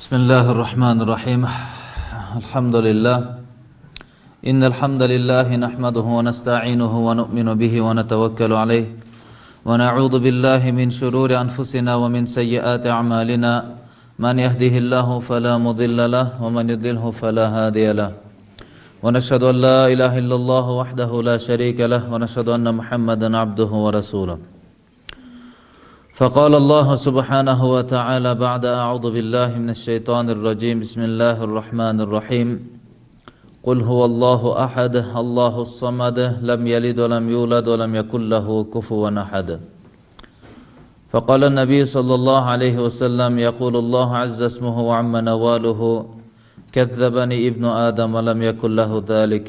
بسم الله الرحمن الرحيم. الحمد لله. إن الحمد لله نحمده ونستعينه ونؤمن به ونتوكل عليه. ونعوذ بالله من شرور أنفسنا ومن سيئات أعمالنا. من يهده الله فلا مضل له ومن يضلله فلا هادي له. ونشهد أن لا إله إلا الله وحده لا شريك له. ونشهد أن محمدا عبده ورسوله. فقال الله سبحانه وتعالى بعد أعوذ بالله من الشيطان الرجيم. بسم الله الرحمن الرحيم. قل هو الله أحد الله الصمد لم يلد ولم يولد ولم يكن له كفوا أحد. فقال النبي صلى الله عليه وسلم يقول الله عز اسمه وعم نواله كذبني ابن آدم ولم يكن له ذلك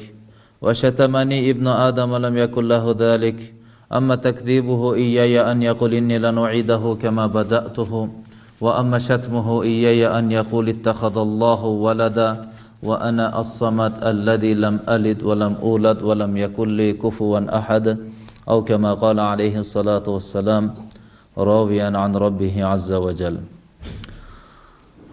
وشتمني ابن آدم ولم يكن له ذلك أما تكذيبه إياي أن يقول إني لنعيده كما بدأته وأما شتمه إياي أن يقول اتخذ الله ولدا وأنا الصمد الذي لم ألد ولم أولد ولم يكن لي كفوا أحد أو كما قال عليه الصلاة والسلام راويا عن ربه عز وجل.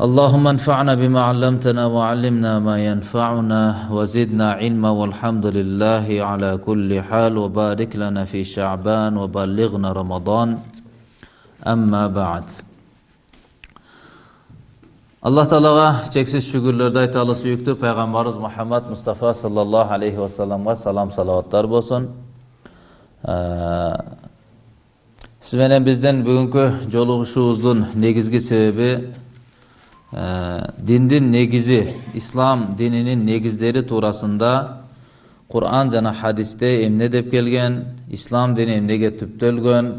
اللهم انفعنا بما علمتنا وعلمنا ما ينفعنا وزدنا علما والحمد لله على كل حال وبارك لنا في شعبان وبلغنا رمضان أما بعد Allah Teala'ya çeksiz şükürlerde Teala'sı yüktü. Peygamberimiz Muhammed Mustafa sallallahu aleyhi ve sellem'e salam salavatlar bolsun. Ee, siz menen bizden bugünkü joluguşuuzdun negizgi sebebi диндин негизи ислам дининин негиздери туурасында куран жана хадисте эмне деп келген ислам дини эмнеге түптөлгөн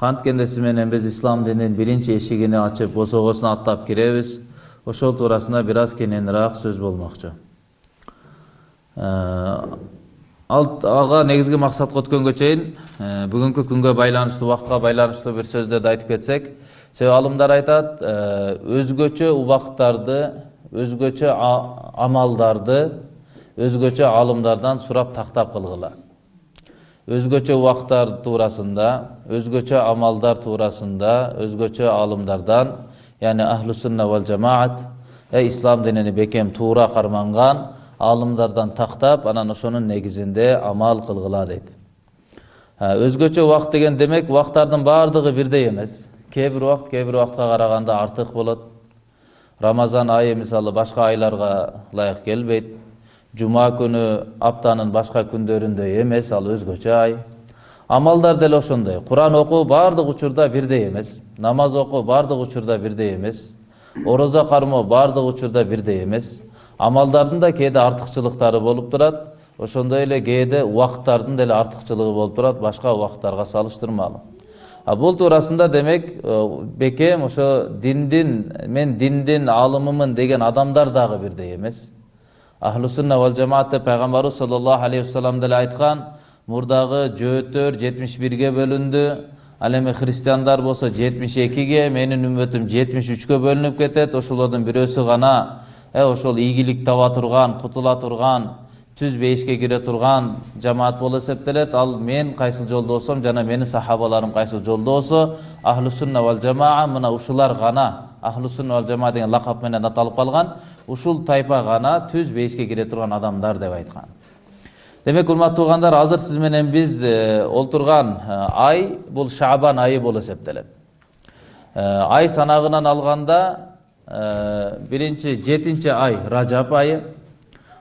канткенде сиз менен биз ислам дининин биринчи эшигини ачып босогосун аттап киребиз ошол туурасында бир аз кененирээк сөз болмокчу ага негизги максатка өткөнгө чейин бүгүнкү күнгө байланыштуу убакытка байланыштуу бир сөздөрдү айтып кетсек себеби алымдар айтат өзгөчө убакыттарды өзгөчө амалдарды өзгөчө алымдардан сурап тактап кылгыла өзгөчө убакыттар туурасында өзгөчө амалдар туурасында өзгөчө алымдардан яғни ахлу сунна вал жамаат ислам динини бекем туура карманган алымдардан тактап анан ошонун негизинде амал кылгыла дейт өзгөчө убакыт деген демек убакыттардын баардыгы бирдей эмес кээ бир убакыт кээ бир убакытка караганда артык болот рамазан айы мисалы башка айларга ылайык келбейт жума күнү аптанын башка күндөрүндөй эмес ал өзгөчө ай амалдар деле ошондой куран окуу баардык учурда бирдей эмес намаз окуу баардык учурда бирдей эмес орозо кармоо баардык учурда бирдей эмес амалдардын да кээде артыкчылыктары болуп турат ошондой эле кээде убакыттардын деле артыкчылыгы болуп турат башка убакыттарга салыштырмалуу бул туурасында демек бекем ошо диндин мен диндин алымымын деген адамдар дагы бирдей эмес. Ахлу сунна вал жамаат деп пайгамбарыбыз саллаллаху алейхи вассалам деле айткан мурдагы жөөттөр жетимиш бирге бөлүндү. Ал эми христиандар болсо жетимиш экиге менин үммөтүм жетимиш үчкө бөлүнүп кетет ошолордун бирөөсү гана э ошол ийгилик таба турган кутула турган түз бейишке кире турган жамаат болуп эсептелет. Ал мен кайсыл жолдо болсом жана менин сахабаларым кайсыл жолдо болсо ахлу сунна вал жамаа мына ушулар гана ахлу сунна вал жамаа деген лакап менен аталып калган ушул тайпа гана түз бейишке кире турган адамдар деп айткан. Демек урматтуу туугандар азыр сиз менен биз олтурган ай бул шабан айы болуп эсептелет. Ай санагынан алганда биринчи жетинчи ай ражаб айы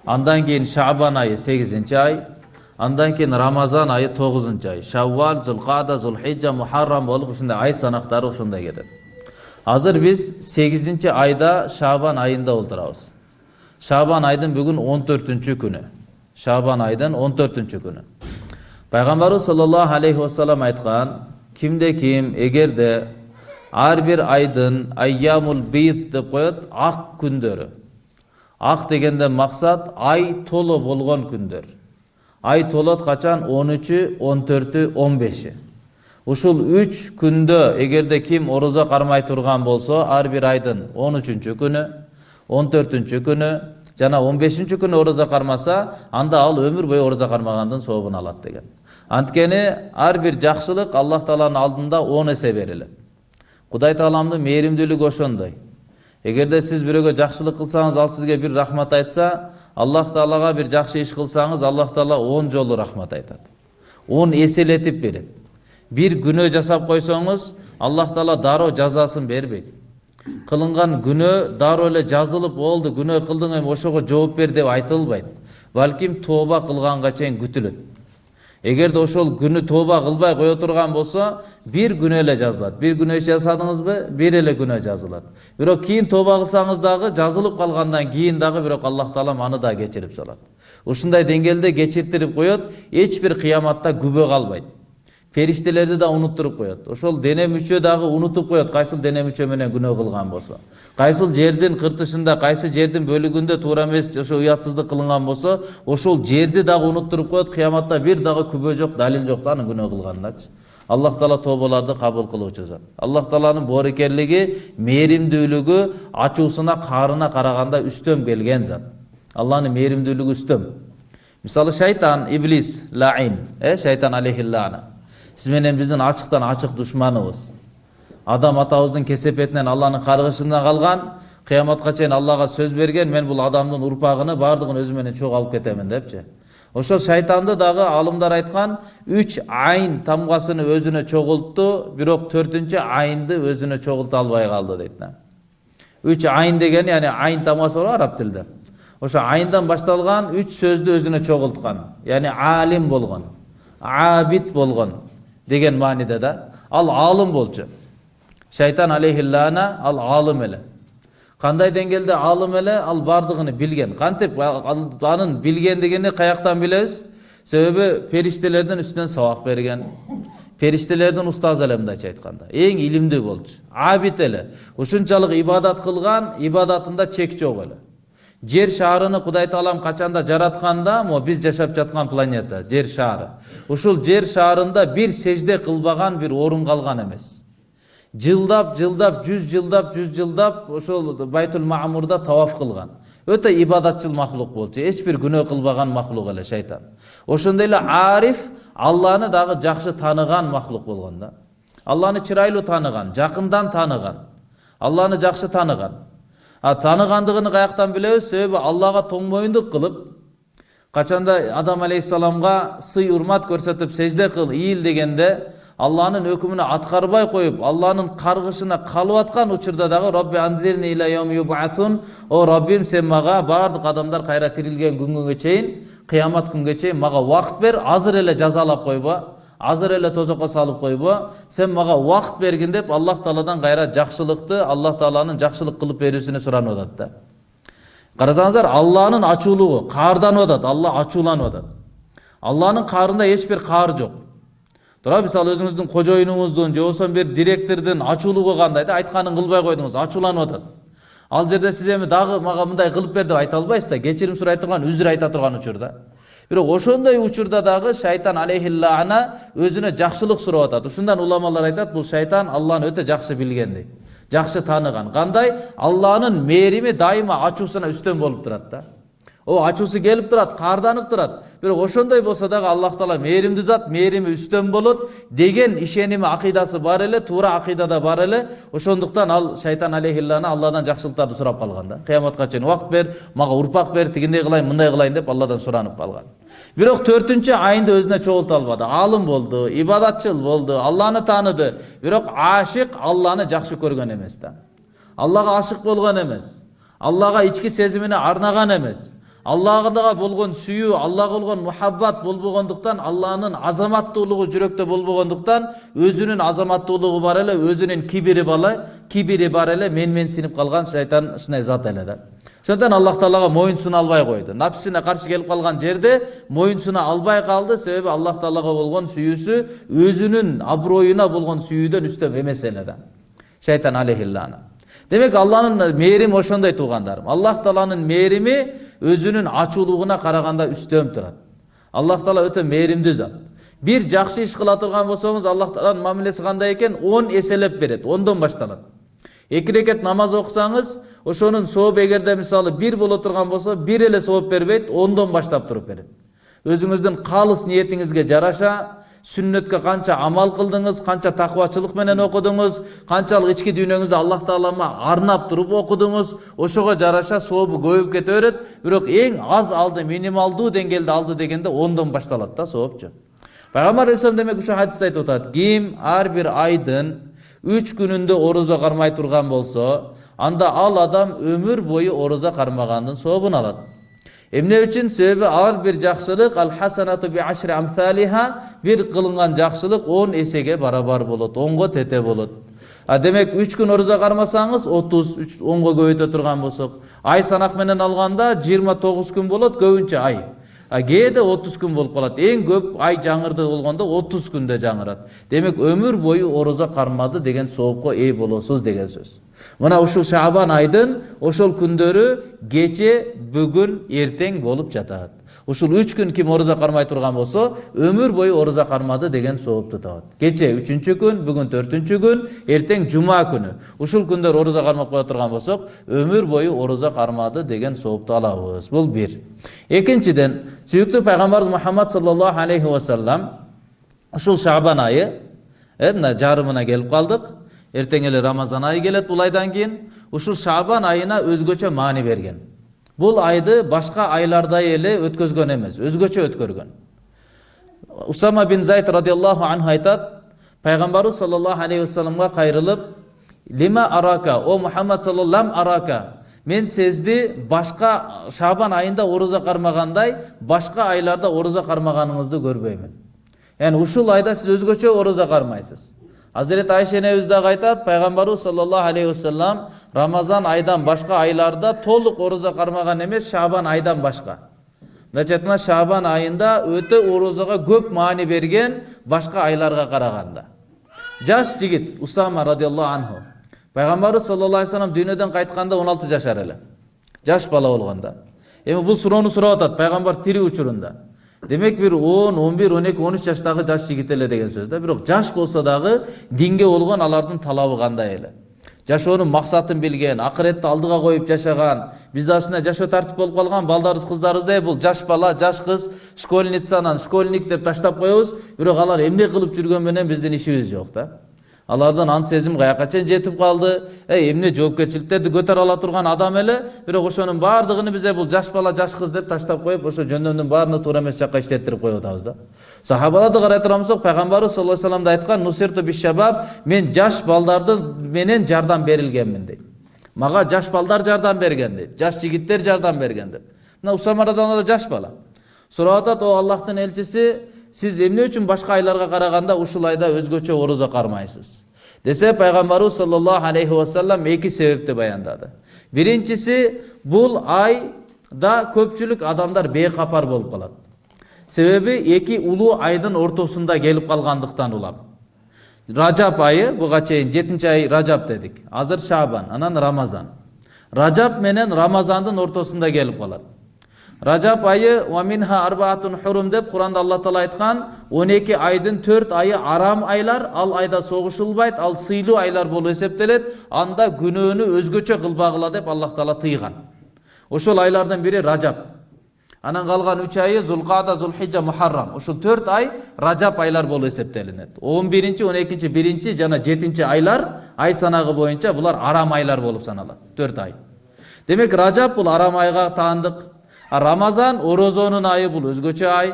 андан кийин шабан айы сегизинчи ай андан кийин рамазан айы тогузунчу ай шаввал зулкада зулхижа мухаррам болуп ушундай ай санактары ошондой кетет азыр биз сегизинчи айда шабан айында олтурабыз шабан айдын бүгүн он төртүнчү күнү шабан айдын он төртүнчү күнү пайгамбарыбыз саллаллаху алейхи вассалам айткан кимде ким эгерде ар бир айдын айямул бийт деп коет ак күндөрү ак дегенде максат ай толо болгон күндөр ай төртү он беши ушул үч күндө эгерде ким орозо кармай турган болсо ар үчүнчү күнү он төртүнчү күнү жана он бешинчи күнү орозо кармаса анда ал өмүр бою орозо кармагандын сообун алат деген анткени ар жакшылык аллах алдында он эсе берилет кудай тааламдын мээримдүүлүгү ошондой. Эгерде сиз бирөөгө жакшылык кылсаңыз ал сизге бир рахмат айтса аллах таалага бир жакшы иш кылсаңыз аллах таала он жолу рахмат айтат. Он эселетип берет. Бир күнөө жасап койсоңуз аллах таала дароо жазасын бербейт. Кылынган күнөө дароо эле жазылып болду күнөө кылдың эми ошого жооп бер деп айтылбайт. Балким тооба кылганга чейин күтүлөт эгерде ошол күнү тооба кылбай кое турган болсо бир күнөө эле жазылат бир күнөө иш жасадыңызбы бир эле күнөө жазылат бирок кийин тооба кылсаңыз дагы жазылып калгандан кийин дагы бирок аллах таалам аны да кечирип салат ушундай деңгээлде кечиртирип коет эч бир кыяматта күбө калбайт периштелерди да унуттуруп коет. Ошол дене мүчө дагы унутуп коет кайсыл дене мүчө менен күнөө кылган болсо. Кайсыл жердин кыртышында кайсы жердин бөлүгүндө туура эмес ошо уятсыздык кылынган болсо ошол жерди дагы унуттуруп коет кыяматта бир дагы күбө жок далил жок да анын күнөө кылганындачы аллах таала тообаларды кабыл кылуучу зат. Аллах тааланын боорукерлиги мээримдүүлүгү ачуусуна каарына караганда үстөм келген зат. Алланын мээримдүүлүгү үстөм. Мисалы шайтан иблис лаин э шайтан алейхиллана сиз менен биздин ачыктан ачык душманыбыз адам атабыздын кесепетинен алланын каргышынан калган кыяматка чейин аллага сөз берген мен бул адамдын урпагыны баардыгын өзүм менен алып кетемин депчи ошол шайтанды дагы алымдар айткан үч айын тамгасыны өзүнө чогултту бирок төртүнчү айынды өзүнө чогулта албай калды дейт үч айын деген яни айын тамгасы бар араб тилинде ошо айындан башталган үч сөздү өзүнө чогулткан яни алим болгон абид болгон деген мааниде да ал аалым болчу шайтан алейхиллана ал аалым эле. Кандай деңгээлде аалым эле? Ал баардыгын билген. Кантип анын билгендигини каяктан билебиз? Себеби периштелердин үстүнөн сабак берген. Периштелердин устазы эле мындайча айтканда. Эң илимдүү болчу. Абид эле. Ушунчалык ибадат кылган ибадатында чек жок эле. Жер шаарыны кудай таалам качанда жаратканда могу биз жашап жаткан планета жер шаары ушул жер шаарында бир сежде кылбаган бир орун калган эмес жылдап жылдап жүз жылдап жүз жылдап ошол байтул маамурда таваф кылган өтө ибадатчыл махлук болчу эч бир күнөө кылбаган махлук эле шайтан ошондой эле ариф алланы дагы жакшы тааныган махлук болгон да алланы чырайлуу тааныган жакындан тааныган алланы жакшы тааныган а тааныгандыгын каяктан билебиз себеби аллага тоңмоюндук кылып качанда адам алейхисаламга сый урмат көрсөтүп сежде кыл ийил дегенде алланын өкүмүн аткарбай коюп алланын каргышына калып аткан учурда дагы робби о раббим сен мага баардык адамдар кайра тирилген күнгө чейин кыямат күнгө чейин мага убакыт бер азыр эле жазалап койбо азыр эле тозокко салып койбо. Сен мага убакыт бергин деп аллах тааладан кайра жакшылыкты аллах тааланын жакшылык кылып берүүсүнө суранып атат да. Карасаңыздар алланын ачуулугу каарданып атат алла ачууланып атат алланын каарында эч бир каар жок. Туура мисалы өзүңүздүн кожоюнуңуздун же болбосо бир директордун ачуулугу кандай да айтканын кылбай койдуңуз ачууланып атат ал жерде сиз эми дагы мага мындай кылып бер деп айта албайсыз да кечирим сурай турган үзүр айта турган учурда. Бирок ошондой учурда дагы шайтан алейхиллана өзүнө жакшылык сурап атат ушундан уламалар айтат бул шайтан алланы өтө жакшы билген дейт жакшы тааныган кандай алланын мээрими дайыма ачуусуна үстөн болуп турат да о ачуусу келип турат каарданып турат бирок ошондой болсо дагы аллах таала мээримдүү зат мээрими үстөн болот деген ишеними акыйдасы бар эле туура акыйдада бар эле. Ошондуктан ал шайтан алейхиллана алладан жакшылыктарды сурап калган да. Кыяматка чейин убакыт бер мага урпак бер тигиндей кылайын мындай кылайын деп алладан суранып калган бирок төртүнчү айында өзүнө чогулта албады аалым болду ибадатчыл болду алланы тааныды бирок ашык алланы жакшы көргөн эмес да. Аллага ашык болгон эмес. Аллага ички сезимине арнаган эмес. Аллага болгон сүйүү аллага болгон мухаббат болбогондуктан алланын азаматтуулугу жүрөктө болбогондуктан өзүнүн азаматтуулугу бар эле өзүнүн кибири бала кибири бар эле менменсинип калган шайтан ушундай зат эле да ошондуктан аллах таалага моюн суна албай койду напсисине каршы келип калган жерде моюн суна албай калды себеби аллах таалага болгон сүйүүсү өзүнүн аброюна болгон сүйүүдөн үстөм эмес эле да шайтан алейхиллана демек алланын мээрими ошондой туугандарым аллах тааланын мээрими өзүнүн ачуулугуна караганда үстөм турат аллах таала өтө мээримдүү зат бир жакшы иш кыла турган болсоңуз аллах тааланын мамилеси кандай экен он эселеп берет ондон башталат эки рекет намаз окусаңыз ошонун сообу эгерде мисалы бир боло турган болсо бир эле сооп бербейт ондон баштап туруп берет өзүңүздүн калыс ниетиңизге жараша сүннөткө канча амал кылдыңыз канча такыбачылык менен окудуңуз канчалык ички дүйнөңүздү аллах таалама арнап туруп окудуңуз ошого жараша сообу көбөйүп кете берет бирок эң аз алды минималдуу деңгээлде алды дегенде ондон башталат да соопчу пайгамбар алейхисалам демек ушул хадисте айтып атат ким ар бир айдын үч күнүндө орозо кармай турган болсо анда ал адам өмүр бою орозо кармагандын сообун алат эмне үчүн себеби ар бир жакшылык ал хасанату би ашри амсалиха бир кылынган жакшылык он эсеге барабар болот онго тете болот а демек үч күн орозо кармасаңыз отуз онго көбөйтө турган болсок ай санак менен алганда жыйырма тогуз күн болот көбүнчө ай кээде отуз күн болуп калат эң көп ай жаңырды болгондо отуз күндө жаңырат демек өмүр бою орозо кармады деген соопко ээ болосуз деген сөз. Мына ушул шабан айдын ошол күндөрү кече бүгүн эртең болуп жатат ушул үч күн ким орозо кармай турган болсо өмүр бою орозо кармады деген соопту табат кече үчүнчү күн бүгүн төртүнчү күн эртең жума күнү ушул күндөр орозо кармап кое турган болсок өмүр бою орозо кармады деген соопту алабыз бул бир экинчиден сүйүктүү пайгамбарыбыз мухаммад саллаллаху алейхи вассалам ушул шабан айы э мына жарымына келип калдык эртең эле рамазан айы келет бул айдан кийин ушул шабан айына өзгөчө маани берген бул айды башка айлардай эле өткөзгөн эмес өзгөчө өткөргөн усама бин зайд радиаллаху анху айтат пайгамбарыбыз саллаллаху алейхи вассаламга кайрылып лима арака о мухаммад саллаллам арака мен сизди башка шабан айында орозо кармагандай башка айларда орозо кармаганыңызды көрбөймүн яғни ушул айда сиз өзгөчө орозо кармайсыз айша энебиз дагы айтат пайгамбарыбыз саллаллаху алейхи вассалам рамазан айдан башка айларда толук орозо кармаган эмес шабан айдан мындайча айтканда шабан айында өтө орозого көп маани берген башка айларга караганда жаш жигит усама радиаллаху анху пайгамбарыбыз саллаллаху алейхи вассалам дүйнөдөн кайтканда он алты жашар эле жаш бала болгондо эми бул суроону сурап атат пайгамбар тирүү учурунда демек бир он он бир он эки он үч жаштагы жаш жигит эле деген сөз да бирок жаш болсо дагы динге болгон алардын талабы кандай эле жашоонун максатын билген акыретти алдыга коюп жашаган бизде ачында жашоо тартип болуп калган балдарыбыз кыздарыбыз эй бул жаш бала жаш кыз школьницанан школьник деп таштап коебуз бирок алар эмне кылып жүргөнү менен биздин ишибиз жок да алардын ан сезими каяка чейин жетип калды эй эмне жоопкерчиликтерди көтөрө ала турган адам эле бирок ошонун баардыгын биз бул жаш бала жаш кыз деп таштап коюп ошо жөндөмдүн баарына туура эмес жакка иштеттирип коюп атабыз да. Сахабаларды карай болсок пайгамбарыбыз саллаллаху алейхи вассалам да айткан нусирту мен жаш балдарды менен жардам берилгенмин дейт мага жаш балдар жардам берген дейт жаш жигиттер жардам берген деп мына усама да жаш бала. Сурап атат о аллахтын элчиси сиз эмне үчүн башка айларга караганда ушул айда өзгөчө орозо кармайсыз десе пайгамбарыбыз саллаллаху алейхи вассалам эки себепти баяндады биринчиси бул айда көпчүлүк адамдар бейкапар болуп калат себеби эки улуу айдын ортосунда келип калгандыктан улам ражаб айы буга чейин жетинчи ай ражаб дедик азыр шабан анан рамазан ражаб менен рамазандын ортосунда келип калат ражаб айы уаминха арбаатун хурум деп куранда алла таала он эки айдын төрт айы арам айлар ал айда согушулбайт ал сыйлуу айлар болуп эсептелет анда күнөөнү өзгөчө кылбагыла деп аллах таала тыйган ошол айлардын бири ражаб анан калган үч айы зулкада зулхижа мухаррам ушул төрт ай ражаб айлар болуп эсептелинет он биринчи он экинчи биринчи жана жетинчи айлар ай санагы боюнча булар арам айлар болуп саналат төрт ай демек ражаб бул арам айга таандык рамазан орозонун айы бул өзгөчө ай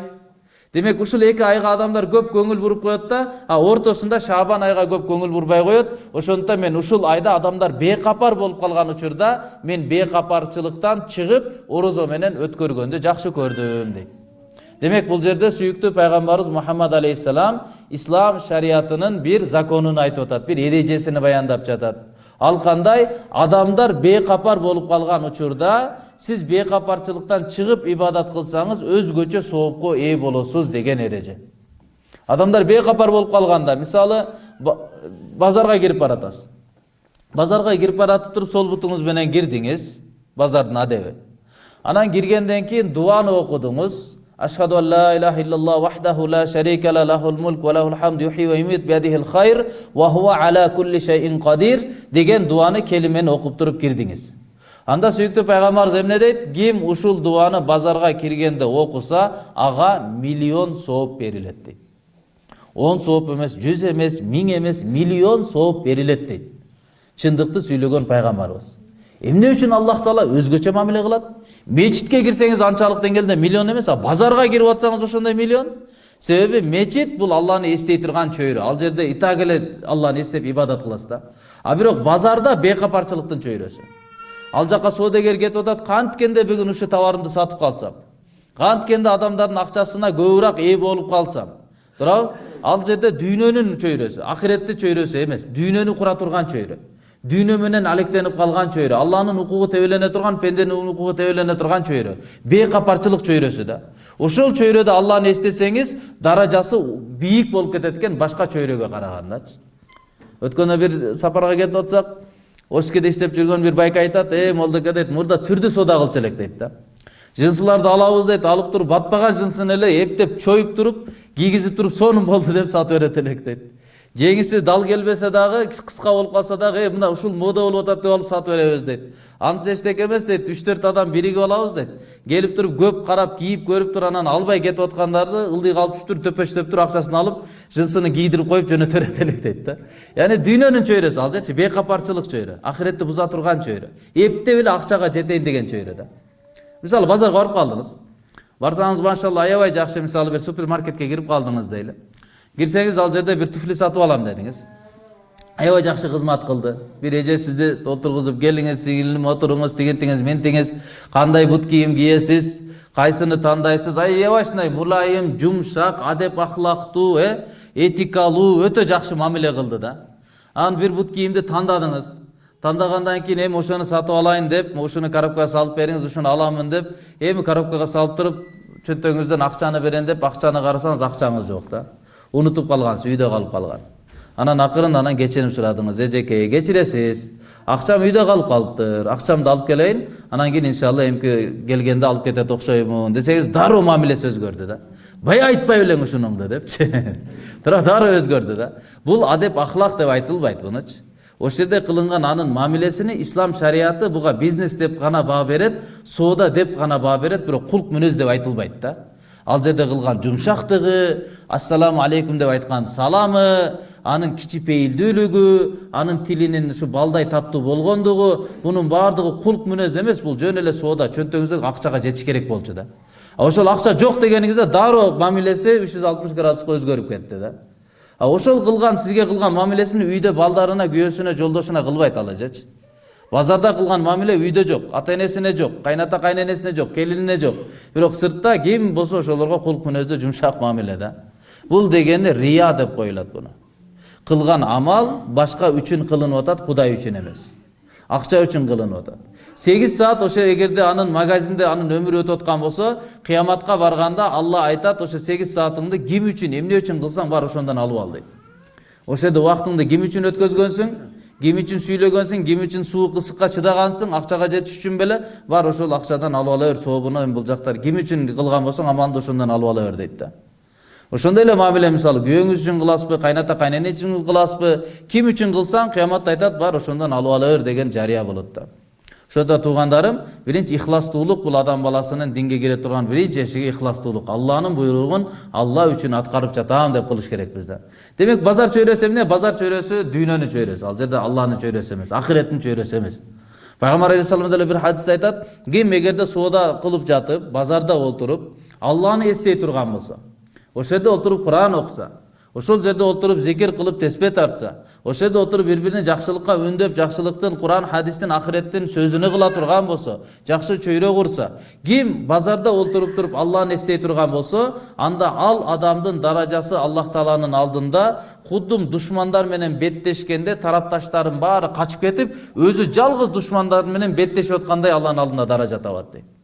демек ушул эки айга адамдар көп көңүл буруп коет да а ортосунда шабан айга көп көңүл бурбай коет ошондуктан мен ушул айда адамдар бейкапар болуп калган учурда мен бейкапарчылыктан чыгып орозо менен өткөргөндү жакшы көрдүм дейт демек бул жерде сүйүктүү пайгамбарыбыз мухаммад алейхисалам ислам шариятынын бир законун айтып атат бир эрежесин баяндап жатат ал кандай адамдар бейкапар болуп калган учурда сиз бейкапарчылыктан чыгып ибадат кылсаңыз өзгөчө соопко ээ болосуз деген эреже адамдар бейкапар болуп калганда мисалы базарга кирип баратасыз. Базарга кирип баратып туруп сол бутуңуз менен кирдиңиз базардын адеби анан киргенден кийин дуаны окудуңуз ла илаха иллаллах вахдаху ла шарика ла лахул мулк ва лахул хамд юхи ва юмит биядихил хайр ва хува ала кулли шайин кадир деген дуаны келимен окуп туруп кирдиңиз анда сүйүктүү пайгамбарыбыз эмне дейт ким ушул дуаны базарга киргенде окуса ага миллион сооп берилет дейт он сооп эмес жүз эмес миң эмес миллион сооп берилет дейт чындыкты сүйлөгөн пайгамбарыбыз эмне үчүн аллах таала өзгөчө мамиле кылат мечитке кирсеңиз анчалык деңгээлде миллион эмес а базарга кирип атсаңыз ошондой миллион себеби мечит бул алланы эстей турган чөйрө ал жерде и так эле алланы эстеп ибадат кыласыз да а бирок базарда бейкапарчылыктын чөйрөсү ал жака соодагер кетип атат канткенде бүгүн ушул товарымды сатып калсам канткенде адамдардын акчасына көбүрөөк ээ болуп калсам туурабы ал жерде дүйнөнүн чөйрөсү акиретти чөйрөсү эмес дүйнөнү кура турган чөйрө дүйнө менен алектенип калган чөйрө алланын укугу тебелене турган пенденин укугу тебелене турган чөйрө бейкапарчылык чөйрөсү да ошол чөйрөдө алланы эстесеңиз даражасы бийик болуп кетет экен башка чөйрөгө карагандачы өткөндө бир сапарга кетип атсак оскеде иштеп жүргөн бир байка айтат э молдоке дейт мурда түрдүү соода кылчу элек дейт да жынсыларды алабыз дейт алып туруп батпаган жынсын эле эптеп чоюп туруп кийгизип туруп сонун болду деп сатып берет элек дейт жеңиси дал келбесе дагы кыска болуп калса дагы э мына ушул мода болуп атат деп алып сатып беребиз дейт анысы эчтеке эмес дейт үч төрт адам биригип алабыз дейт келип туруп көп карап кийип көрүп туруп анан албай кетип аткандарды ылдый калып туруп төпөчтөп туруп акчасын алып жынсыны кийдирип коюп жөнөтө берет элек дейт да. Яғни дүйнөнүн чөйрөсү ал жечи бейкапарчылык чөйрө акиретти буза турган чөйрө эптеп эле акчага жетейин деген чөйрө да. Мисалы базарга барып калдыңыз барсаңыз машалла аябай жакшы мисалы бир супермаркетке кирип калдыңыз дейли кирсеңиз ал жерде бир туфли сатып алам дедиңиз аябай жакшы кызмат кылды бир эже сизди отургузуп келиңиз сиңилим отуруңуз тигинтиңиз ментиңиз кандай бут кийим кийесиз кайсыны тандайсыз аябай ушундай мулайым жумшак адеп акылактуу э этикалуу өтө жакшы мамиле кылды да анан бир бут кийимди тандадыңыз тандагандан кийин эми ошону сатып алайын деп ушуну коробкага салып бериңиз ушуну аламын деп эми коробкага салып туруп чөнтөгүңүздөн акчаны берем деп акчаны карасаңыз акчаңыз жок да унутуп калгансыз үйдө калып калган анан акырын анан кечирим сурадыңыз эжеке кечиресиз акчам үйдө калып калыптыр акчамды алып келейин анан кийин иншалла эмки келгенде алып кетет окшоймун десеңиз дароо мамилеси өзгөрдү да бая айтпай белең ушунуңду депчи туура дароо өзгөрдү да бул адеп ахлак деп айтылбайт мунучу ошол жерде кылынган анын мамилесини ислам шариаты буга бизнес деп гана баа берет соода деп гана баа берет бирок кулк мүнөз деп айтылбайт да ал жерде кылган жумшактыгы ассаламу алейкум деп айткан саламы анын кичипейилдүүлүгү анын тилинин ушу балдай таттуу болгондугу мунун баардыгы кулк мүнөз эмес бул жөн эле соода чөнтөгүңүздөгү акчага жетиш керек болчу да. А ошол акча жок дегениңизде дароо мамилеси үч жүз алтымыш градуска өзгөрүп кетти да. А ошол кылган сизге кылган мамилесин үйдө балдарына күйөөсүнө жолдошуна кылбайт ал эжечи базарда кылган мамиле үйдө жок ата энесине жок кайната кайненесине жок келинине жок бирок сыртта ким болсо ошолорго кулк мүнөздө жумшак мамиле да бул дегени рия деп коюлат буну кылган амал башка үчүн кылынып атат кудай үчүн эмес акча үчүн кылынып атат сегиз саат ошо эгерде анын магазинде анын өмүрү өтүп аткан болсо кыяматка барганда алла айтат ошо сегиз саатыңды ким үчүн эмне үчүн кылсаң бар ошондон алып ал дейт ошол жерде убактыңды ким үчүн өткөзгөнсүң ким үчүн сүйлөгөнсүң ким үчүн суук ысыкка чыдагансың акчага жетиш үчүн беле бар ошол акчадан алып ала бер сообуну эми бул жактар ким үчүн кылган болсоң амалды ошондон алып ала бер дейт да ошондой эле мамиле мисалы күйөөңүз үчүн кыласызбы кайната кайнене үчүн кыласызбы ким үчүн кылсаң кыяматта айтат бар ошондон алып ала бер деген жарыя болот да ошондо туугандарым биринчи ихластуулук бул адам баласынын динге кире турган биринчи эшиги ихластуулук алланын буйругун алла үчүн аткарып жатам деп кылыш керекпиз да демек базар чөйрөсү эмне базар чөйрөсү дүйнөнүн чөйрөсү ал жерде алланын чөйрөсү эмес акиреттин чөйрөсү эмес пайгамбар алейхисалам деле бир хадисте айтат ким эгерде соода кылып жатып базарда олтуруп алланы эстей турган болсо ошол жерде олтуруп куран окуса ошол жерде отуруп зикир кылып теспе тартса ошол жерде отуруп бири бирине жакшылыкка үндөп жакшылыктын куран хадистин акыреттин сөзүнө кыла турган болсо жакшы чөйрө курса ким базарда олтуруп туруп алланы эстей турган болсо анда ал адамдын даражасы аллах тааланын алдында кудум душмандар менен беттешкенде тарапташтарын баары качып кетип өзү жалгыз душмандар менен беттешип аткандай алланын алдында даража табат дейт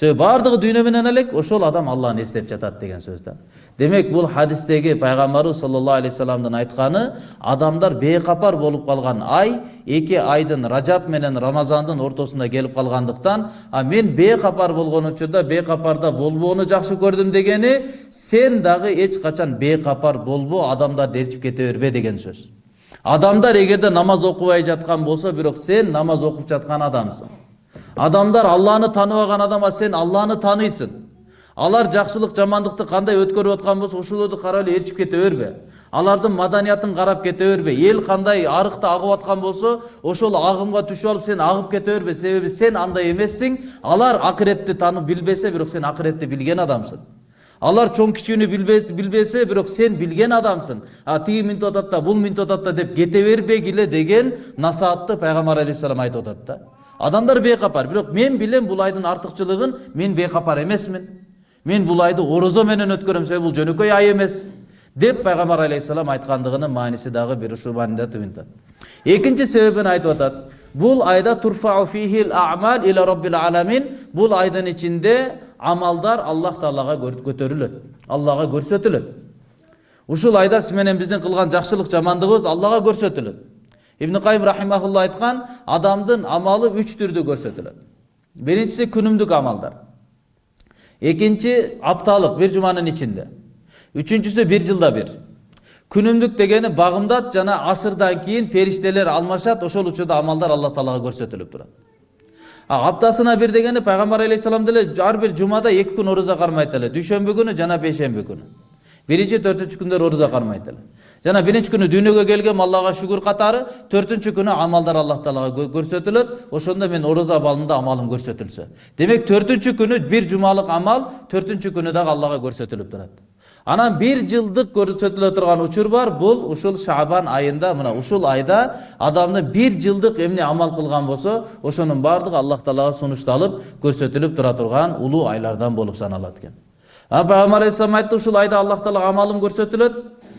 себеби баардыгы дүйнө менен ошол адам алланы эстеп жатат деген сөз да демек бул хадистеги пайгамбарыбыз саллаллаху алейхи вассаламдын айтканы адамдар бейкапар болуп калган ай эки айдын ражаб менен рамазандын ортосунда келип калгандыктан а мен бейкапар болгон учурда бейкапарда болбоону жакшы көрдүм дегени сен дагы эч качан бейкапар болбо адамдарды ээрчип кете бербе деген сөз адамдар эгерде намаз окубай жаткан болсо бирок сен намаз окуп жаткан адамсың адамдар алланы тааныбаган адам а сен алланы тааныйсың алар жакшылык жамандыкты кандай өткөрүп аткан болсо ошолорду карап эле ээрчип кете бербе. Алардын маданиятын карап кете бербе. Эл кандай арыкта агып аткан болсо ошол агымга түшүп алып сен агып кете бербе. Себеби сен андай эмессиң. Алар акыретти таанып билбесе бирок сен акыретти билген адамсың. Алар чоң кичүүнү билбесе бирок сен билген адамсың. А тиги минтип атат да бул минтип атат да деп кете бербегиле деген насаатты пайгамбар алейхисалам айтып атат да адамдар бейкапар бирок мен билем бул айдын артыкчылыгын мен бейкапар эмесмин мен бул айды орозо менен өткөрөм себеби бул жөнөкөй ай эмес деп пайгамбар алейхисалам айткандыгынын мааниси дагы бир ушул маанидә түйүнтат экинчи себебин айтып атат бул айда турфау фихил а'мал иля бул айдын ичинде амалдар аллах таалага көтөрүлөт аллага көрсөтүлөт ушул айда менен биздин кылган жакшылык жамандыгыбыз аллага көрсөтүлөт ибн кайым рахимахулла айткан адамдын амалы үч түрдө көрсөтүлөт биринчиси күнүмдүк амалдар экинчи апталык бир жуманын ичинде үчүнчүсү бир жылда бир күнүмдүк дегени багымдат жана асырдан кийин периштелер алмашат ошол учурда амалдар алла таалага көрсөтүлүп турат аптасына бир дегени пайгамбар алейхисалам деле ар бир жумада эки күн орозо кармайт эле дүйшөмбү күнү жана бейшемби күнү биринчи төртүнчү күндөр орозо кармайт эле жана биринчи күнү дүйнөгө келгем аллага шүгүр катары төртүнчү күнү амалдар аллах таалага көрсөтүлөт ошондо мен орозо абалында амалым көрсөтүлсө демек төртүнчү күнү бир жумалык амал төртүнчү күнү дагы аллага көрсөтүлүп турат анан бир жылдык көрсөтүлө турган учур бар бул ушул шабан айында мына ушул айда адамдын бир жылдык эмне амал кылган болсо ошонун баардыгы аллах таалага сунушталып көрсөтүлүп тура турган улуу айлардан болуп саналат экен а пайгамбар алейхисалам айтты ушул айда аллах таалага амалым көрсөтүлөт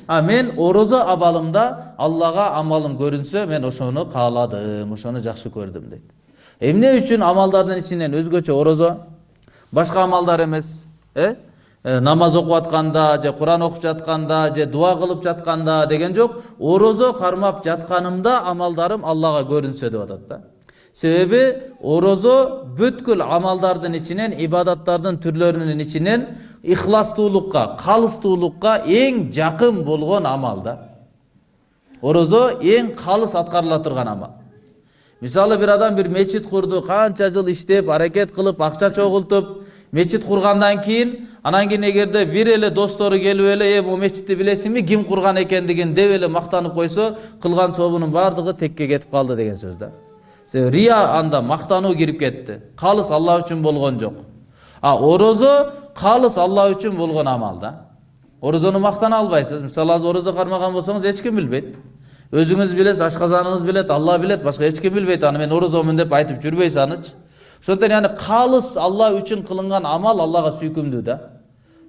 а мен орозо абалымда аллага амалым көрүнсө мен ошону кааладым ошону жакшы көрдүм дейт эмне үчүн амалдардын ичинен өзгөчө орозо башка амалдар эмес э? Намаз окуп атканда же куран окуп жатканда же дуа кылып жатканда деген жок. Орозо кармап жатканымда амалдарым аллага көрүнсө деп атат да. Себеби орозо бүткүл амалдардын ичинен ибадаттардын түрлөрүнүн ичинен ихластуулукка калыстуулукка эң жакын болгон амал да. Орозо эң калыс аткарыла турган амал. Мисалы бир адам бир мечит курду канча жыл иштеп аракет кылып акча чогултуп мечит кургандан кийин анан кийин эгерде бир эле достору келип эле э могу мечитти билесиңби ким курган экендигин? деп эле мактанып койсо кылган сообунун баардыгы текке кетип калды деген сөз да рия анда мактануу кирип кетти калыс алла үчүн болгон жок а орозо калыс алла үчүн болгон амал да орозону мактана албайсыз мисалы азыр орозо кармаган болсоңуз эч ким билбейт өзүңүз билесиз ашказаныңыз алла билет башка эч ким билбейт аны мен орозомун деп айтып жүрбөйсүз анычы ошондон яны калыс алла үчүн кылынган амал аллага сүйкүмдүү да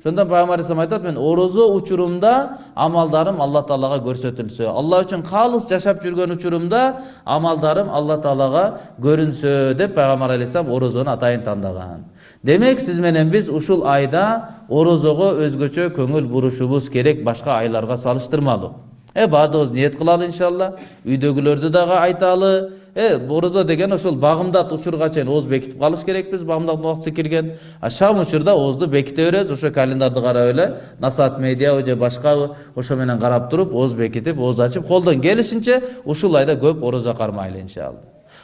ошондон пайгамбар алейхисалам айтат мен орозо учурумда амалдарым алла таалага көрсөтүлсө алла үчүн калыс жашап жүргөн учурумда амалдарым алла таалага көрүнсө деп пайгамбар алейхисалам орозону атайын тандаган демек сиз менен биз ушул айда орозого өзгөчө көңүл бурушубуз керек башка айларга салыштырмалуу э баардыгыбыз ниет кылалы иншалла үйдөгүлөрдү дагы айталы э орозо деген ошол багымдат учурга чейин ооз бекитип калыш керекпиз багымдаттын убактысы кирген а шам учурда оозду беките беребиз ошо календарды карап эле насаат медиабы же башкабы ошо менен карап туруп ооз бекитип ооз ачып колдон келишинче ушул айда көп орозо кармайлы иншалла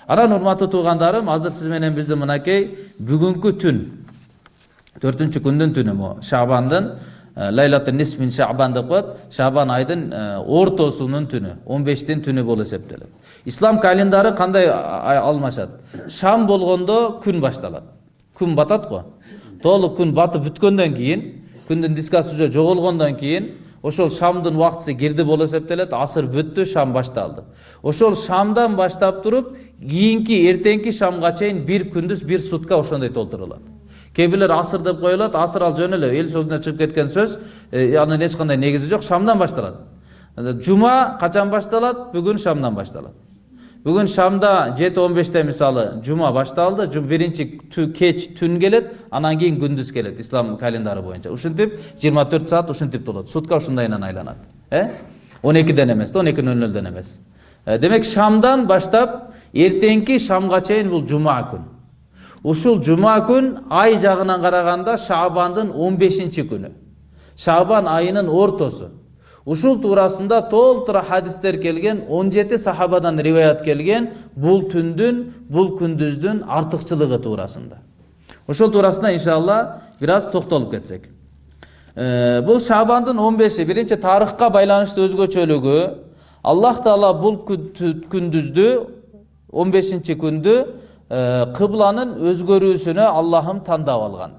анан урматтуу туугандарым азыр сиз менен биздин мынакей бүгүнкү түн төртүнчү күндүн түнү могу шабандын лайлату нис мин шабан деп коет шабан айдын ортосунун түнү он бештин түнү болуп эсептелет ислам календары кандай алмашат шам болгондо күн башталат күн батат го толук күн батып бүткөндөн кийин күндүн дискасы уже жоголгондон кийин ошол шамдын убактысы кирди болуп эсептелет асыр бүттү шам башталды ошол шамдан баштап туруп кийинки эртеңки шамга чейин бир күндүз бир сутка ошондой толтурулат кээ бирлер асыр деп коюлат асыр ал жөн эле эл сөзүнөн чыгып кеткен сөз анын эч кандай негизи жок шамдан башталат жума качан башталат бүгүн шамдан башталат бүгүн шамда жети он беште мисалы жума башталды биринчи кеч түн келет анан кийин күндүз келет ислам календары боюнча ушинтип жыйырма төрт саат ушинтип болот сутка ушундайынан айланат э он экиден эмес да он эки нөл нөлдөн эмес демек шамдан баштап эртеңки шамга чейин бул жума күн ушул жума күн ай жагынан караганда шабандын он бешинчи күнү шабан айынын ортосу ушул туурасында толтура хадистер келген он жети сахабадан риваят келген бул түндүн бул күндүздүн артыкчылыгы туурасында ошол туурасында иншалла бир аз токтолуп кетсек. Бул шабандын он беши биринчи тарыхка байланыштуу өзгөчөлүгү аллах таала бул күндүздү он бешинчи күндү кыбланын өзгөрүүсүнө аллахым тандап алган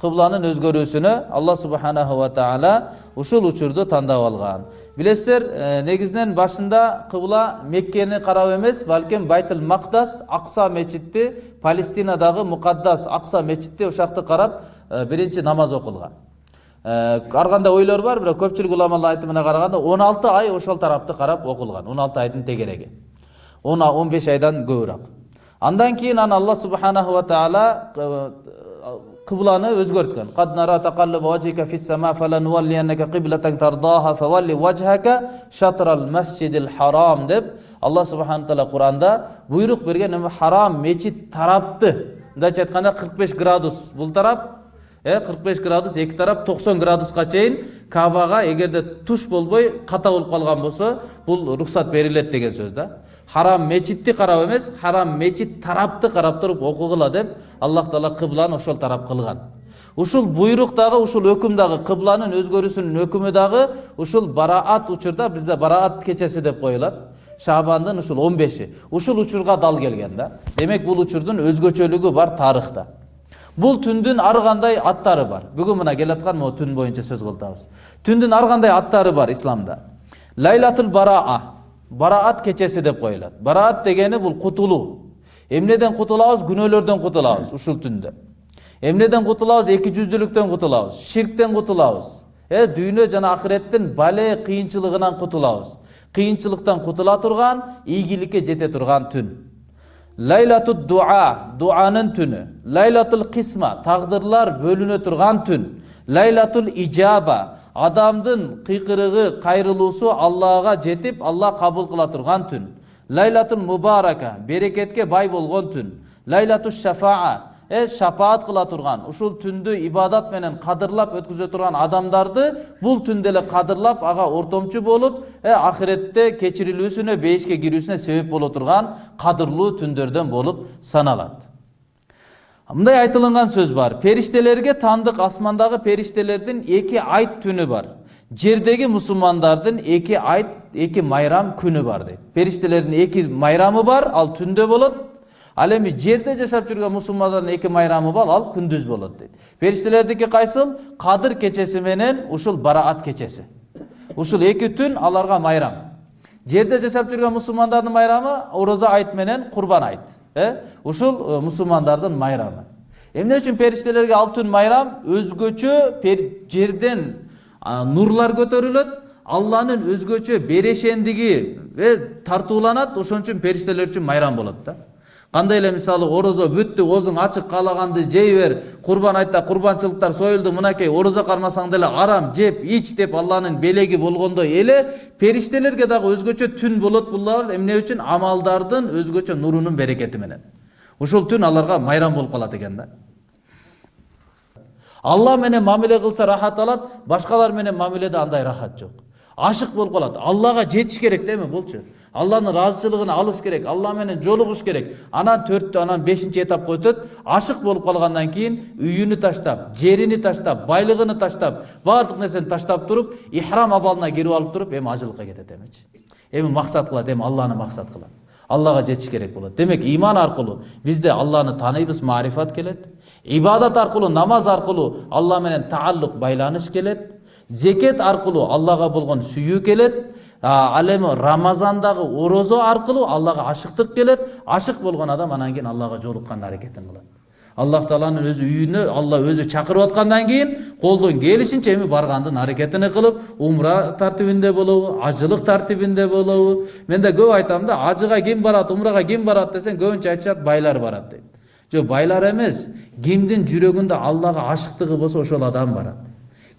кыбланын өзгөрүүсүнө алла субханаху ва таала ушул учурду тандап алган билесиздер негизинен башында кыбла меккени карап эмес балким байтыл мактас акса мечитти палестинадагы мукаддас акса мечитти ушакты карап биринчи намаз окулган ар кандай ойлор бар бирок көпчүлүк уламалар айтымына караганда он алты ай ошол тарапты карап окулган он алты айдын тегереги он он беш айдан көбүрөөк андан кийин аны алла субханаху ва таала кыбланы өзгөрткөн кад нара тaqalluba wajhika fis sama falanuwalliyannaka qiblatan tardaha fawalli wajhaka shatrал masjidil haram деп алла субхана таала куранда буйрук берген харам мечит тарапты. Мындайча айтканда кырк беш градус бул тарап. Э кырк беш градус эки тарап токсон градуска чейин кабага эгерде туш болбой ката болуп калган болсо бул уруксат берилет деген сөз да. Харам мечитти карап эмес харам мечит тарапты карап туруп окугула деп аллах таала кыбланы ошол тарап кылган ушул буйрук дагы ушул өкүм дагы кыбланын өзгөрүүсүнүн өкүмү дагы ушул бараат учурда бизде бараат кечеси деп коюлат шабандын ушул он беши ушул учурга дал келген да демек бул учурдун өзгөчөлүгү бар тарыхта бул түндүн ар кандай аттары бар бүгүн мына келаткан могу түн боюнча сөз кылтабыз түндүн ар кандай аттары бар исламда лайлатул бараа бараат кечеси деп коюлат бараат дегени бул кутулуу эмнеден кутулабыз күнөөлөрдөн кутулабыз ушул түндө эмнеден кутулабыз эки жүздүүлүктөн кутулабыз ширктен кутулабыз э дүйнө жана акыреттин бале кыйынчылыгынан кутулабыз кыйынчылыктан кутула турган ийгиликке жете турган түн лайлату дуа дуанын түнү лайлатул кисма тагдырлар бөлүнө турган түн лайлатул ижаба адамдын кыйкырыгы кайрылуусу аллага жетип алла кабыл кыла турган түн. Лайлатул мубарака берекетке бай болгон түн. Лайлату шафаа э шапаат кыла турган ушул түндү ибадат менен кадырлап өткүзө турган адамдарды бул түндө эле кадырлап ага ортомчу болуп э акыретте кечирилүүсүнө бейишке кирүүсүнө себеп боло турган кадырлуу түндөрдөн болуп саналат. Мындай айтылынган сөз бар. Периштелерге таандык асмандагы периштелердин эки айт түнү бар. Жердеги мусулмандардын эки айт эки майрам күнү бар дейт периштелердин эки майрамы бар ал түндө болот ал эми жерде жашап жүргөн мусулмандардын эки майрамы бар ал күндүз болот дейт периштелердики кайсыл кадыр кечеси менен ушул бараат кечеси ушул эки түн аларга майрам. Жерде жашап жүргөн мусулмандардын майрамы орозо айт менен курбан айт. Ушул мусулмандардын майрамы эмне үчүн периштелерге ал түн майрам өзгөчө жерден нурлар көтөрүлөт алланын өзгөчө берешендиги тартууланат ошон үчүн периштелер үчүн майрам болот да кандай эле мисалы орозо бүттү оозуң ачык каалаганды жей бер курбан айтта курбанчылыктар союлду мынакей орозо кармасаң деле арам жеп ич деп алланын белеги болгондой эле периштелерге дагы өзгөчө түн болот булар. Эмне үчүн? Амалдардын өзгөчө нурунун берекети менен. Ушул түн аларга майрам болуп калат экен да. Алла менен мамиле кылса рахат алат башкалар менен мамиледе андай рахат жок. Ашык болуп калат аллага жетиш керек эми болчу алланын ыраазычылыгын алыш керек алла менен жолугуш керек анан төрттү анан бешинчи этапка өтөт ашык болуп калгандан кийин үйүнү таштап жерини таштап байлыгын таштап баардык нерсени таштап туруп ихрам абалына кирип алып туруп эми ажылыкка кетет эмичи эми максат кылат эми алланы максат кылат аллага жетиш керек болот демек иман аркылуу бизде алланы тааныйбыз маарифат келет ибадат аркылуу намаз аркылуу алла менен тааллук байланыш келет зекет аркылуу аллага болгон сүйүү келет ал эми рамазандагы орозо аркылуу аллага ашыктык келет ашык болгон адам анан кийин аллага жолуккан аракетин кылат аллах тааланын өзү үйүнө алла өзү чакырып аткандан кийин колдон келишинче эми баргандын аракетин кылып умра тартибинде болобу ажылык тартибинде болобу мен да көп айтам да ажыга ким барат умрага ким барат десең көбүнчө айтышат байлар барат дейт жок байлар эмес кимдин жүрөгүндө аллага ашыктыгы болсо ошол адам барат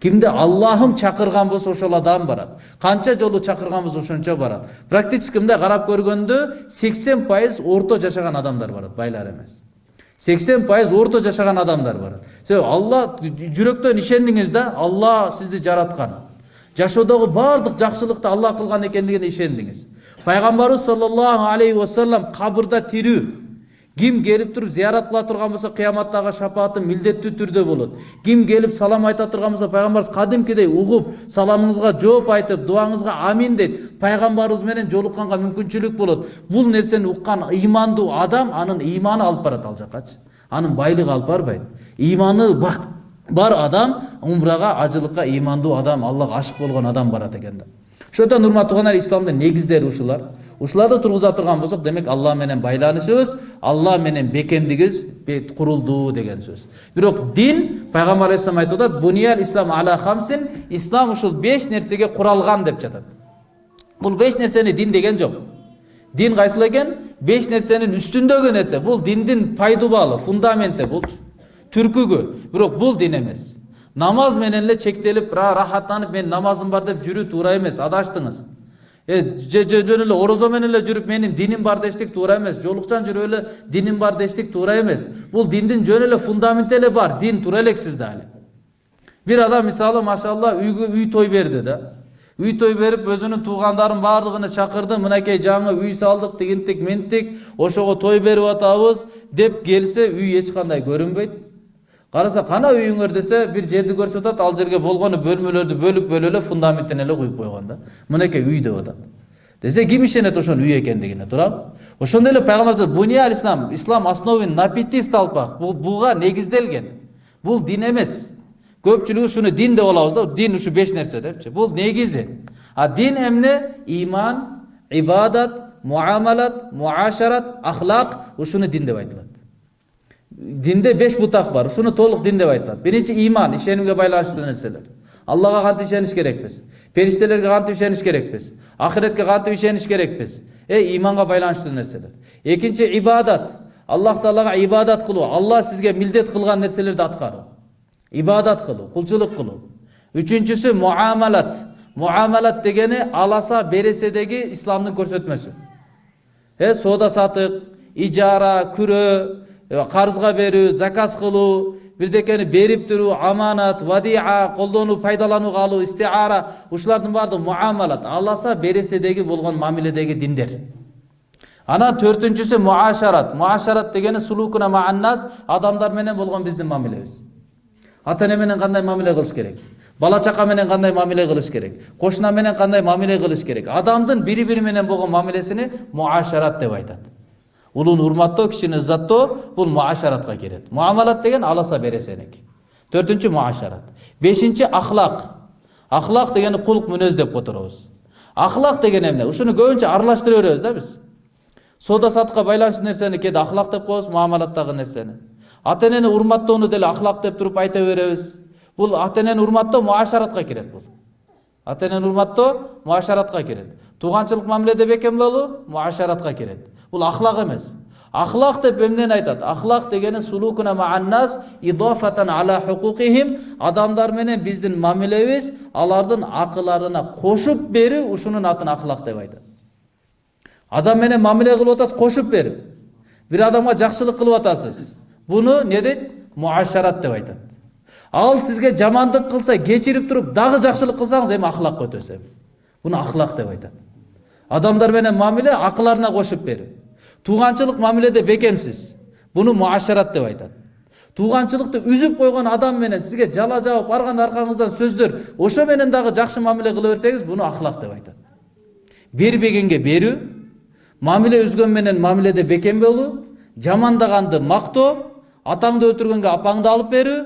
кимди аллахым чакырган болсо ошол адам барат канча жолу чакырганбыз ошончо барат практически мындай карап көргөндө сексен пайыз орто жашаган адамдар барат байлар эмес сексен пайыз орто жашаган адамдар барат себеби алла жүрөктөн ишендиңиз да алла сизди жараткан жашоодогу баардык жакшылыкты алла кылган экендигине ишендиңиз пайгамбарыбыз саллаллаху алейхи вассалам кабырда тирүү ким келип туруп зыярат кыла турган болсо кыяматтагы шапааты милдеттүү түрдө болот. Ким келип салам айта турган болсо пайгамбарыбыз кадимкидей угуп саламыңызга жооп айтып дуаңызга амин дейт пайгамбарыбыз менен жолукканга мүмкүнчүлүк болот. Бул нерсени уккан ыймандуу адам анын ыйманы алып барат ал жакачы анын байлыгы алып барбайт ыйманы бар адам умрага ажылыкка ыймандуу адам аллага ашык болгон адам барат экен да. Ошондуктан урматтуу кугандар исламдын негиздери ушуларды тургуза турган болсок демек алла менен байланышыбыз алла менен бекемдигибиз курулду деген сөз. Бирок дин пайгамбар алейхисалам айтып атат бунияль ислам ала хамсин ислам ушул беш нерсеге куралган деп жатат. Бул беш нерсени дин деген жок. Дин кайсыл экен? Беш нерсенин үстүндөгү нерсе. Бул диндин пайдубалы фундаменти булчу түркүгү. Бирок бул дин эмес. Намаз менен эле чектелип рахаттанып мен намазым бар деп жүрүү туура эмес. Адаштыңыз. Жөн эле орозо менен эле жүрүп менин диним бар дештик туура эмес жолукчан жүрүп эле диним бар дештик туура эмес бул диндин жөн эле фундаменти эле бар дин тура элексиз да али бир адам мисалы машалла үйгө үй той берди да үй той берип өзүнүн туугандарын баардыгын чакырды мынакей жаңы үй салдык тигинтик минтик ошого той берип атабыз деп келсе үй эч кандай көрүнбөйт караса кана үйүңөр десе бир жерди көрсөтүп атат ал жерге болгону бөлмөлөрдү бөлүп бөлүп эле фундаментин эле куюп койгон да мынакей үй деп атат десе ким ишенет ошонун үй экендигине туурабы ошондой эле пайгамбар буния ислам ислам основен на пяти столпах буга негизделген бул дин эмес көпчүлүгү ушуну дин деп алабыз да дин ушу беш нерсе депчи бул негизи а дин эмне иман ибадат муамалат муашарат ахлак ушуну дин деп айтылат динде беш бутак бар ушуну толук дин деп айтылат биринчи иман ишенимге байланыштуу нерселер аллага кантип ишениш керекпиз периштелерге кантип ишениш керекпиз ахиретке кантип ишениш керекпиз э иманга байланыштуу нерселер экинчи ибадат аллах таалага ибадат кылуу алла сизге милдет кылган нерселерди аткаруу ибадат кылуу кулчулук кылуу үчүнчүсү муамалат муамалат дегени аласа береседеги исламдын көрсөтмөсү э соода сатык ижара күрөө карызга берүү заказ кылуу бирдекени берип туруу аманат вадиа колдонуу пайдаланууга алуу истиара ушулардын баардыгы муамалат аласа береседеги болгон мамиледеги диндер анан төртүнчүсү муашарат муашарат дегени сулукуна мааннас адамдар менен болгон биздин мамилебиз ата эне менен кандай мамиле кылыш керек бала чака менен кандай мамиле кылыш керек кошуна менен кандай мамиле кылыш керек адамдын бири бири менен болгон мамилесини муашарат деп айтат улууну урматтоо кишини ыззаттоо бул муашаратка кирет муамалат деген аласа бересеники төртүнчү муашарат бешинчи ахлак ахлак дегени кулк мүнөз деп которобуз ахлак деген эмне ушуну көбүнчө аралаштыра беребиз да биз соода саттыкка байланыштуу нерсени кээде ахлак деп коебуз муамалаттагы нерсени ата энени урматтоону деле ахлак деп туруп айта беребиз бул ата энени урматтоо муашаратка кирет бул ата энени урматтоо муашаратка кирет тууганчылык мамиледе бекем болуу муашаратка кирет бул ахлак эмес ахлак деп эмнени айтат ахлак дегени сулукуна мааннас идофатан ала хукукихим адамдар менен биздин мамилебиз алардын акыларына кошуп берүү ушунун атын ахлак деп айтат адам менен мамиле кылып атасыз кошуп берип бир адамга жакшылык кылып атасыз буну эмне дейт муашарат деп айтат ал сизге жамандык кылса кечирип туруп дагы жакшылык кылсаңыз эми ахлакка өтөсүз эми буну ахлак деп айтат адамдар менен мамиле акыларына кошуп берип тууганчылык мамиледе бекемсиз буну муашарат деп айтат тууганчылыкты үзүп койгон адам менен сизге жала жабып барган аркаңыздан сөздөр ошо менен дагы жакшы мамиле кыла берсеңиз буну ахлак деп айтат бербегенге берүү мамиле үзгөн менен мамиледе бекем болуу жамандаганды мактоо атаңды өлтүргөнгө апаңды алып берүү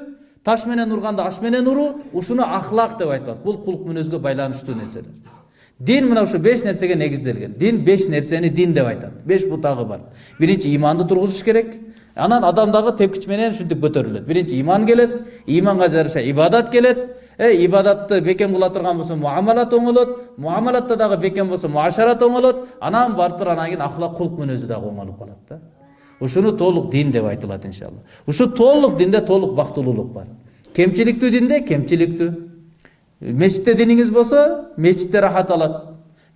таш менен урганды аш менен уруу ушуну ахлак деп айтылат бул кулк мүнөзгө байланыштуу нерселер дин мына ушу беш нерсеге негизделген дин беш нерсени дин деп айтат беш бутагы бар. Биринчи иманды тургузуш керек. Анан адам дагы тепкич менен ушинтип көтөрүлөт биринчи иман келет иманга жараша ибадат келет э ибадатты бекем кыла турган болсо муамалат оңолот муамалатта дагы бекем болсо муашарат оңолот анан барып туруп анан кийин ахлак кулк мүнөзү дагы оңолуп калат да. Ушуну толук дин деп айтылат иншалла. Ушу толук динде толук бактылуулук бар. Кемчиликтүү динде кемчиликтүү мечитте диниңиз болсо мечитте рахат алат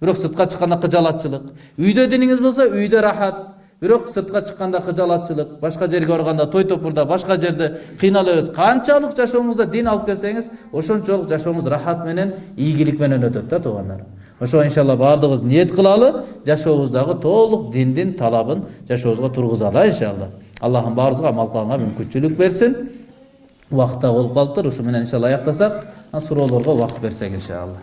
бирок сыртка чыкканда кыжалатчылык үйдө диниңиз болсо үйдө рахат бирок сыртка чыкканда кыжалатчылык башка жерге барганда той топурда башка жерде кыйнала бересиз канчалык жашооңузда дин алып келсеңиз ошончолук жашооңуз рахат менен ийгилик менен өтөт да туугандар ошо иншалла баардыгыбыз ниет кылалы жашообуздагы толук диндин талабын жашообузга тургузалы иншалла аллахым баарыбызга амал кылганга мүмкүнчүлүк берсин убакыт да болуп калыптыр ушу менен иншалла аяктасак суроолорго убакыт берсек иншалла